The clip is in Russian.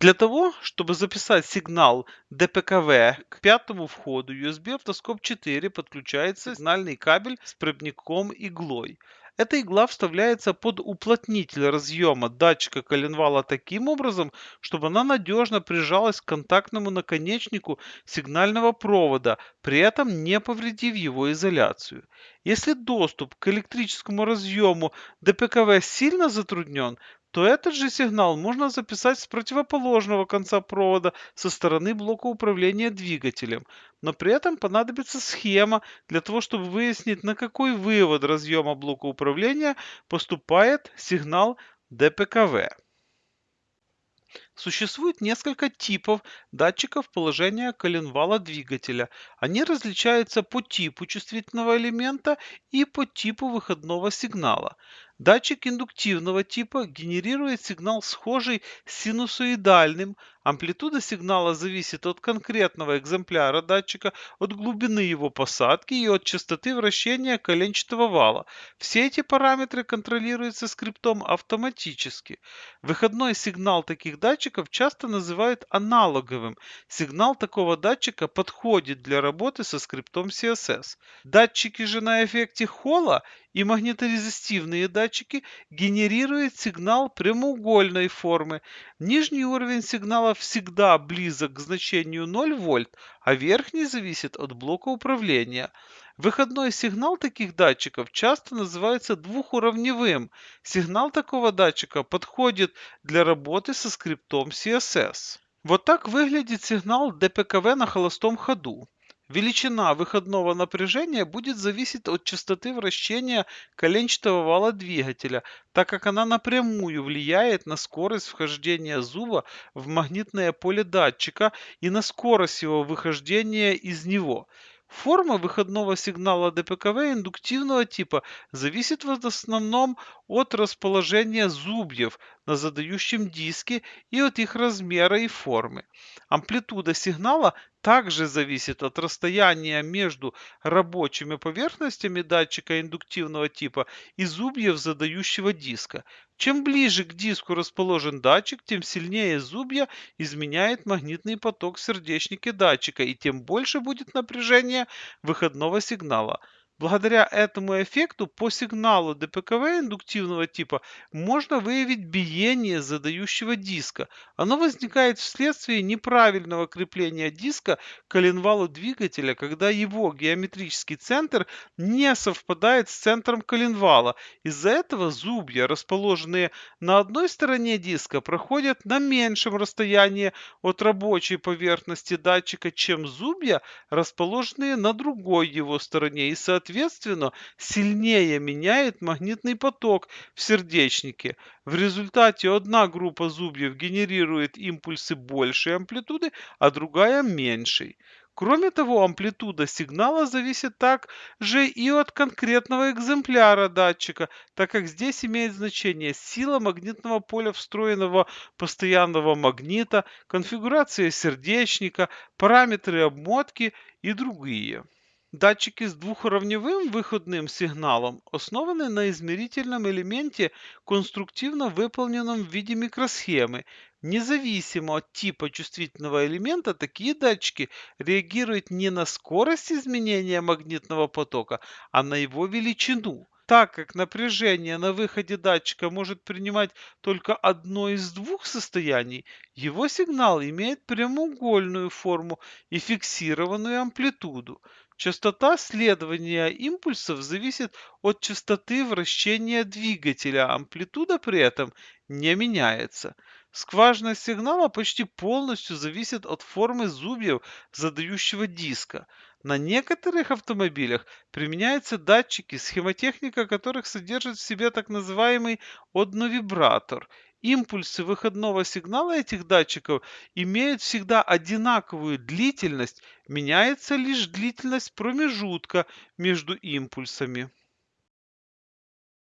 Для того, чтобы записать сигнал ДПКВ к пятому входу USB автоскоп 4 подключается сигнальный кабель с проводником иглой. Эта игла вставляется под уплотнитель разъема датчика коленвала таким образом, чтобы она надежно прижалась к контактному наконечнику сигнального провода, при этом не повредив его изоляцию. Если доступ к электрическому разъему ДПКВ сильно затруднен, то этот же сигнал можно записать с противоположного конца провода со стороны блока управления двигателем. Но при этом понадобится схема для того, чтобы выяснить, на какой вывод разъема блока управления поступает сигнал ДПКВ. Существует несколько типов датчиков положения коленвала двигателя. Они различаются по типу чувствительного элемента и по типу выходного сигнала. Датчик индуктивного типа генерирует сигнал схожий с синусоидальным. Амплитуда сигнала зависит от конкретного экземпляра датчика, от глубины его посадки и от частоты вращения коленчатого вала. Все эти параметры контролируются скриптом автоматически. Выходной сигнал таких датчиков часто называют аналоговым. Сигнал такого датчика подходит для работы со скриптом CSS. Датчики же на эффекте Холла и магниторезистивные датчики генерируют сигнал прямоугольной формы. Нижний уровень сигнала всегда близок к значению 0 вольт, а верхний зависит от блока управления. Выходной сигнал таких датчиков часто называется двухуровневым. Сигнал такого датчика подходит для работы со скриптом CSS. Вот так выглядит сигнал ДПКВ на холостом ходу. Величина выходного напряжения будет зависеть от частоты вращения коленчатого вала двигателя, так как она напрямую влияет на скорость вхождения зуба в магнитное поле датчика и на скорость его выхождения из него. Форма выходного сигнала ДПКВ индуктивного типа зависит в основном от расположения зубьев на задающем диске и от их размера и формы. Амплитуда сигнала также зависит от расстояния между рабочими поверхностями датчика индуктивного типа и зубьев задающего диска. Чем ближе к диску расположен датчик, тем сильнее зубья изменяет магнитный поток в сердечнике датчика и тем больше будет напряжение выходного сигнала. Благодаря этому эффекту по сигналу ДПКВ индуктивного типа можно выявить биение задающего диска. Оно возникает вследствие неправильного крепления диска к коленвалу двигателя, когда его геометрический центр не совпадает с центром коленвала. Из-за этого зубья, расположенные на одной стороне диска, проходят на меньшем расстоянии от рабочей поверхности датчика, чем зубья, расположенные на другой его стороне и соответственно соответственно, сильнее меняет магнитный поток в сердечнике. В результате одна группа зубьев генерирует импульсы большей амплитуды, а другая меньшей. Кроме того, амплитуда сигнала зависит также и от конкретного экземпляра датчика, так как здесь имеет значение сила магнитного поля встроенного постоянного магнита, конфигурация сердечника, параметры обмотки и другие. Датчики с двухуровневым выходным сигналом основаны на измерительном элементе, конструктивно выполненном в виде микросхемы. Независимо от типа чувствительного элемента, такие датчики реагируют не на скорость изменения магнитного потока, а на его величину. Так как напряжение на выходе датчика может принимать только одно из двух состояний, его сигнал имеет прямоугольную форму и фиксированную амплитуду. Частота следования импульсов зависит от частоты вращения двигателя, амплитуда при этом не меняется. Скважинность сигнала почти полностью зависит от формы зубьев задающего диска. На некоторых автомобилях применяются датчики, схемотехника которых содержит в себе так называемый одновибратор – Импульсы выходного сигнала этих датчиков имеют всегда одинаковую длительность, меняется лишь длительность промежутка между импульсами.